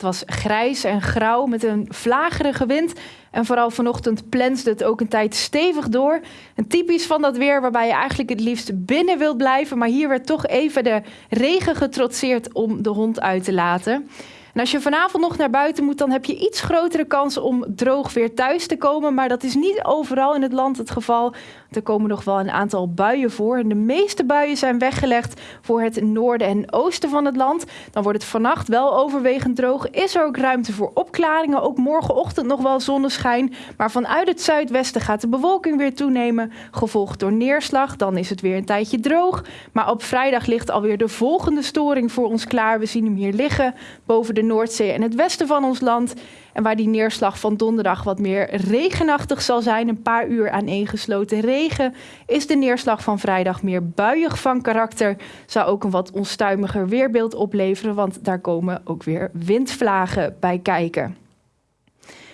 Het was grijs en grauw met een vlagerige wind. En vooral vanochtend plensde het ook een tijd stevig door. En typisch van dat weer waarbij je eigenlijk het liefst binnen wilt blijven. Maar hier werd toch even de regen getrotseerd om de hond uit te laten. En als je vanavond nog naar buiten moet, dan heb je iets grotere kans om droog weer thuis te komen. Maar dat is niet overal in het land het geval. Er komen nog wel een aantal buien voor. En de meeste buien zijn weggelegd voor het noorden en oosten van het land. Dan wordt het vannacht wel overwegend droog. Is er ook ruimte voor opklaringen. Ook morgenochtend nog wel zonneschijn. Maar vanuit het zuidwesten gaat de bewolking weer toenemen. Gevolgd door neerslag. Dan is het weer een tijdje droog. Maar op vrijdag ligt alweer de volgende storing voor ons klaar. We zien hem hier liggen boven de Noordzee en het westen van ons land. En waar die neerslag van donderdag wat meer regenachtig zal zijn, een paar uur aaneengesloten regen, is de neerslag van vrijdag meer buiig van karakter. Zou ook een wat onstuimiger weerbeeld opleveren, want daar komen ook weer windvlagen bij kijken.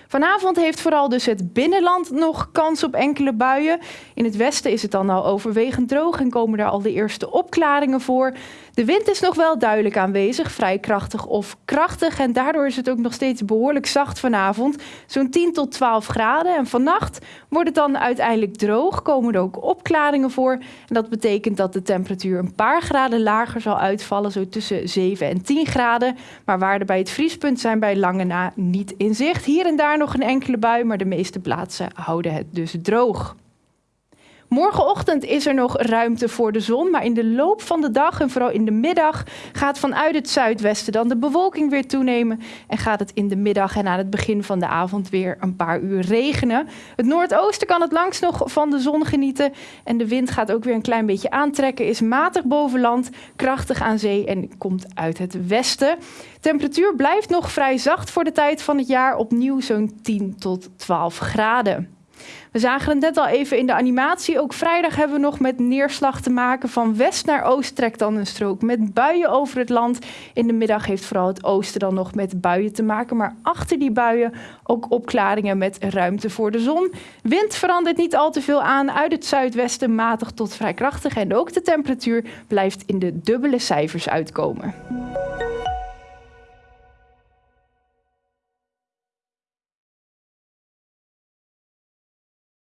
Vanavond heeft vooral dus het binnenland nog kans op enkele buien. In het westen is het dan al overwegend droog en komen er al de eerste opklaringen voor. De wind is nog wel duidelijk aanwezig, vrij krachtig of krachtig. En daardoor is het ook nog steeds behoorlijk zacht vanavond. Zo'n 10 tot 12 graden. En vannacht wordt het dan uiteindelijk droog. Komen er ook opklaringen voor. En dat betekent dat de temperatuur een paar graden lager zal uitvallen. Zo tussen 7 en 10 graden. Maar waarden bij het vriespunt zijn bij lange na niet in zicht. Hier en daar nog een enkele bui, maar de meeste plaatsen houden het dus droog. Morgenochtend is er nog ruimte voor de zon, maar in de loop van de dag en vooral in de middag gaat vanuit het zuidwesten dan de bewolking weer toenemen en gaat het in de middag en aan het begin van de avond weer een paar uur regenen. Het noordoosten kan het langs nog van de zon genieten en de wind gaat ook weer een klein beetje aantrekken, is matig boven land, krachtig aan zee en komt uit het westen. Temperatuur blijft nog vrij zacht voor de tijd van het jaar, opnieuw zo'n 10 tot 12 graden. We zagen het net al even in de animatie. Ook vrijdag hebben we nog met neerslag te maken. Van west naar oost trekt dan een strook met buien over het land. In de middag heeft vooral het oosten dan nog met buien te maken. Maar achter die buien ook opklaringen met ruimte voor de zon. Wind verandert niet al te veel aan. Uit het zuidwesten matig tot vrij krachtig. En ook de temperatuur blijft in de dubbele cijfers uitkomen.